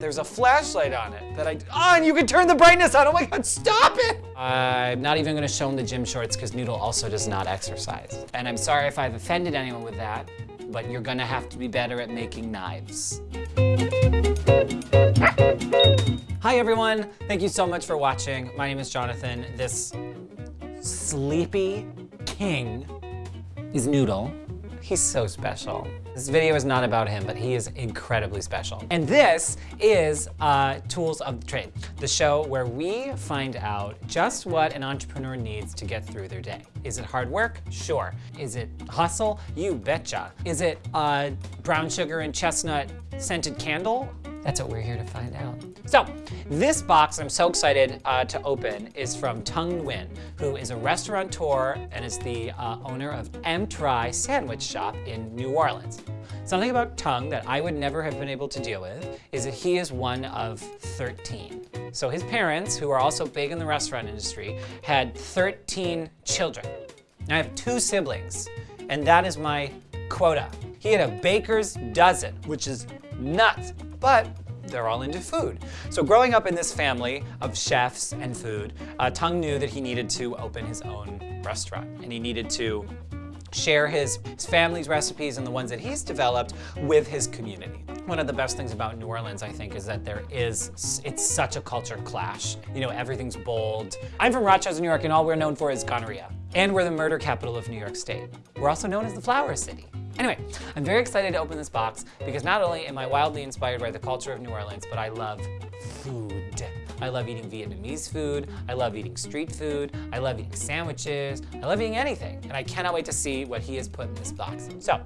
There's a flashlight on it that I, oh, and you can turn the brightness on. Oh my God, stop it. I'm not even gonna show him the gym shorts because Noodle also does not exercise. And I'm sorry if I've offended anyone with that, but you're gonna have to be better at making knives. Hi everyone, thank you so much for watching. My name is Jonathan. This sleepy king is Noodle. He's so special. This video is not about him, but he is incredibly special. And this is uh, Tools of the Trade, the show where we find out just what an entrepreneur needs to get through their day. Is it hard work? Sure. Is it hustle? You betcha. Is it uh, brown sugar and chestnut scented candle? That's what we're here to find out. So this box I'm so excited uh, to open is from Tung Nguyen, who is a restaurateur and is the uh, owner of M Try Sandwich Shop in New Orleans. Something about Tung that I would never have been able to deal with is that he is one of 13. So his parents, who are also big in the restaurant industry, had 13 children. I have two siblings, and that is my quota. He had a baker's dozen, which is nuts, but they're all into food. So growing up in this family of chefs and food, uh, Tung knew that he needed to open his own restaurant and he needed to share his, his, family's recipes and the ones that he's developed with his community. One of the best things about New Orleans, I think, is that there is, it's such a culture clash. You know, everything's bold. I'm from Rochester, New York, and all we're known for is gonorrhea. And we're the murder capital of New York State. We're also known as the Flower City. Anyway, I'm very excited to open this box because not only am I wildly inspired by the culture of New Orleans, but I love food. I love eating Vietnamese food. I love eating street food. I love eating sandwiches. I love eating anything. And I cannot wait to see what he has put in this box. So,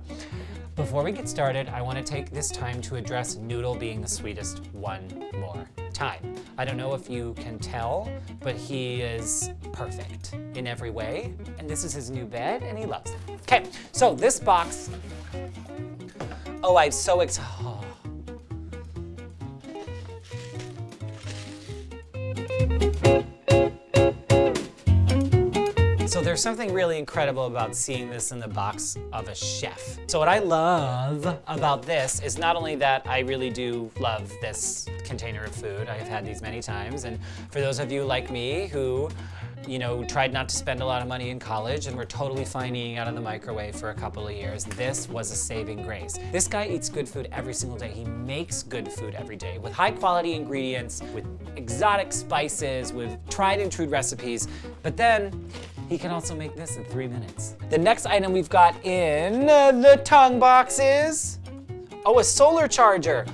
before we get started, I want to take this time to address Noodle being the sweetest one more time. I don't know if you can tell, but he is perfect in every way. And this is his new bed, and he loves it. Okay, so this box, oh, I'm so excited. Oh. So there's something really incredible about seeing this in the box of a chef. So what I love about this is not only that I really do love this container of food. I have had these many times. And for those of you like me who you know, tried not to spend a lot of money in college and were totally fine eating out of the microwave for a couple of years. This was a saving grace. This guy eats good food every single day. He makes good food every day with high quality ingredients, with exotic spices, with tried and true recipes. But then he can also make this in three minutes. The next item we've got in the Tung box is, oh, a solar charger.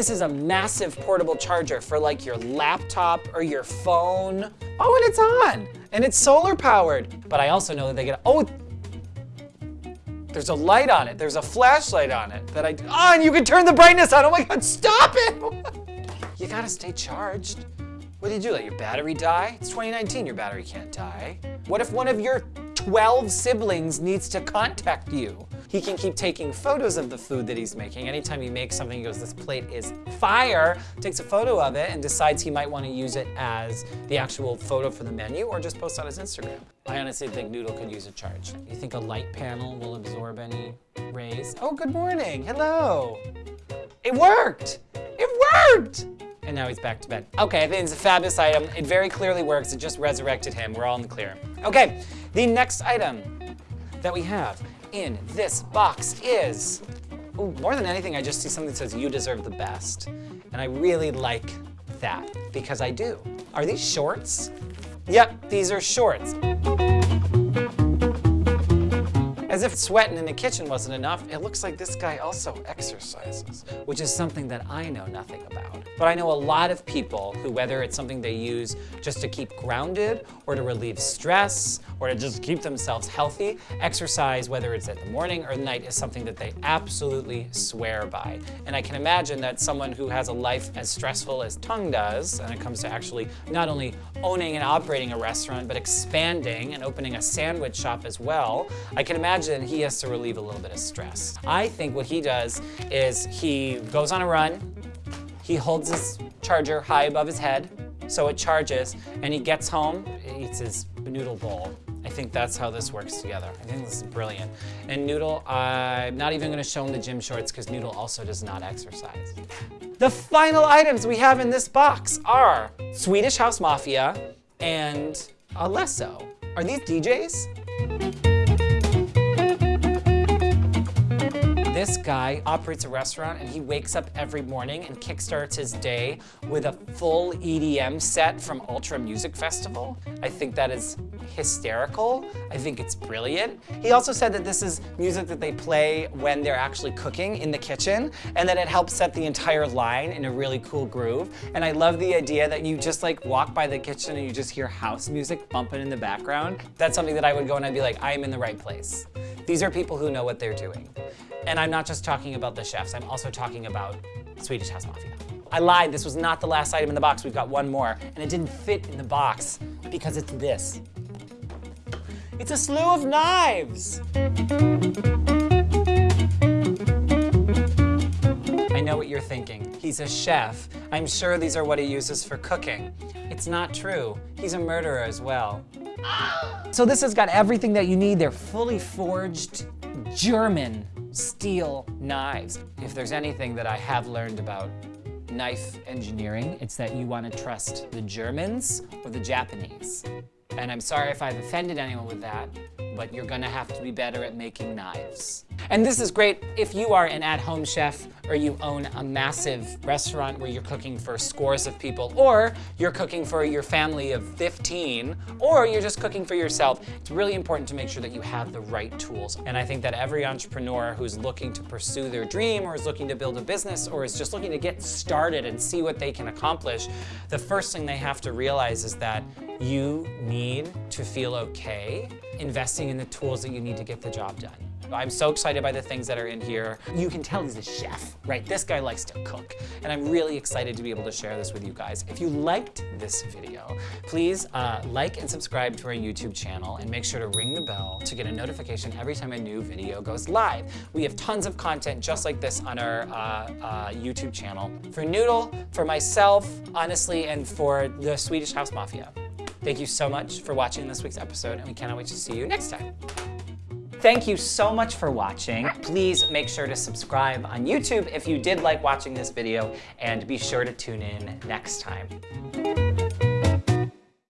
This is a massive portable charger for like your laptop or your phone. Oh, and it's on, and it's solar powered. But I also know that they get, oh, there's a light on it. There's a flashlight on it that I, oh, and you can turn the brightness on. Oh my God, stop it. you gotta stay charged. What do you do, let your battery die? It's 2019, your battery can't die. What if one of your 12 siblings needs to contact you? He can keep taking photos of the food that he's making. Anytime he makes something, he goes, this plate is fire, takes a photo of it and decides he might want to use it as the actual photo for the menu or just post on his Instagram. I honestly think Noodle could use a charge. You think a light panel will absorb any rays? Oh, good morning, hello. It worked, it worked and now he's back to bed. Okay, I think it's a fabulous item. It very clearly works. It just resurrected him. We're all in the clear. Okay, the next item that we have in this box is, ooh, more than anything, I just see something that says, you deserve the best. And I really like that, because I do. Are these shorts? Yep, these are shorts. As if sweating in the kitchen wasn't enough, it looks like this guy also exercises, which is something that I know nothing about. But I know a lot of people who, whether it's something they use just to keep grounded or to relieve stress or to just keep themselves healthy, exercise, whether it's at the morning or the night, is something that they absolutely swear by. And I can imagine that someone who has a life as stressful as Tung does, and it comes to actually not only owning and operating a restaurant, but expanding and opening a sandwich shop as well, I can imagine imagine he has to relieve a little bit of stress. I think what he does is he goes on a run, he holds his charger high above his head, so it charges, and he gets home, eats his noodle bowl, I think that's how this works together. I think this is brilliant. And Noodle, I'm not even gonna show him the gym shorts because Noodle also does not exercise. The final items we have in this box are Swedish House Mafia and Alesso. Are these DJs? This guy operates a restaurant and he wakes up every morning and kickstarts his day with a full EDM set from Ultra Music Festival. I think that is hysterical. I think it's brilliant. He also said that this is music that they play when they're actually cooking in the kitchen and that it helps set the entire line in a really cool groove. And I love the idea that you just like walk by the kitchen and you just hear house music bumping in the background. That's something that I would go and I'd be like, I am in the right place. These are people who know what they're doing. And I'm not just talking about the chefs, I'm also talking about Swedish House Mafia. I lied, this was not the last item in the box. We've got one more, and it didn't fit in the box because it's this. It's a slew of knives. I know what you're thinking. He's a chef. I'm sure these are what he uses for cooking. It's not true. He's a murderer as well. So this has got everything that you need. They're fully forged German steel knives. If there's anything that I have learned about knife engineering, it's that you want to trust the Germans or the Japanese. And I'm sorry if I've offended anyone with that, but you're gonna have to be better at making knives. And this is great if you are an at-home chef or you own a massive restaurant where you're cooking for scores of people, or you're cooking for your family of 15, or you're just cooking for yourself. It's really important to make sure that you have the right tools. And I think that every entrepreneur who's looking to pursue their dream or is looking to build a business or is just looking to get started and see what they can accomplish, the first thing they have to realize is that you need to feel okay investing in the tools that you need to get the job done. I'm so excited by the things that are in here. You can tell he's a chef, right? This guy likes to cook. And I'm really excited to be able to share this with you guys. If you liked this video, please uh, like and subscribe to our YouTube channel and make sure to ring the bell to get a notification every time a new video goes live. We have tons of content just like this on our uh, uh, YouTube channel. For Noodle, for myself, honestly, and for the Swedish House Mafia. Thank you so much for watching this week's episode, and we cannot wait to see you next time. Thank you so much for watching. Please make sure to subscribe on YouTube if you did like watching this video, and be sure to tune in next time.